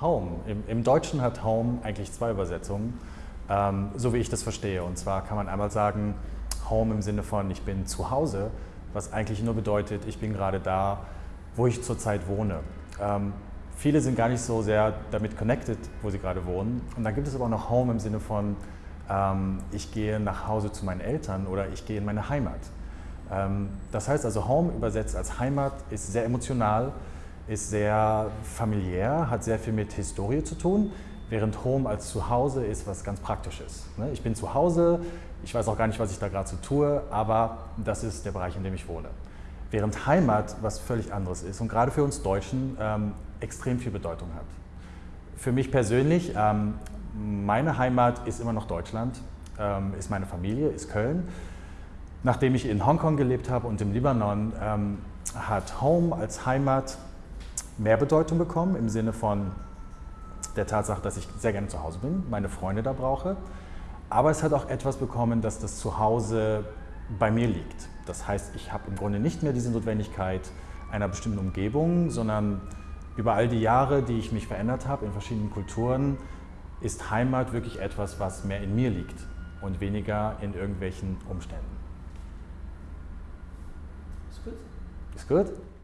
Home. Im, Im, Deutschen hat Home eigentlich zwei Übersetzungen, ähm, so wie ich das verstehe. Und zwar kann man einmal sagen, Home im Sinne von ich bin zu Hause, was eigentlich nur bedeutet, ich bin gerade da, wo ich zurzeit wohne. Ähm, viele sind gar nicht so sehr damit connected, wo sie gerade wohnen. Und dann gibt es aber auch noch Home im Sinne von ähm, ich gehe nach Hause zu meinen Eltern oder ich gehe in meine Heimat. Ähm, das heißt also Home übersetzt als Heimat ist sehr emotional, ist sehr familiär, hat sehr viel mit Historie zu tun, während Home als Zuhause ist was ganz Praktisches. Ne? Ich bin zu Hause, ich weiß auch gar nicht, was ich da gerade so tue, aber das ist der Bereich, in dem ich wohne. Während Heimat was völlig anderes ist und gerade für uns Deutschen ähm, extrem viel Bedeutung hat. Für mich persönlich, ähm, meine Heimat ist immer noch Deutschland, ähm, ist meine Familie, ist Köln. Nachdem ich in Hongkong gelebt habe und im Libanon, ähm, hat Home als Heimat mehr Bedeutung bekommen im Sinne von der Tatsache, dass ich sehr gerne zu Hause bin, meine Freunde da brauche. Aber es hat auch etwas bekommen, dass das Zuhause bei mir liegt. Das heißt, ich habe im Grunde nicht mehr diese Notwendigkeit einer bestimmten Umgebung, sondern über all die Jahre, die ich mich verändert habe in verschiedenen Kulturen, ist Heimat wirklich etwas, was mehr in mir liegt und weniger in irgendwelchen Umständen. Ist gut. Ist gut?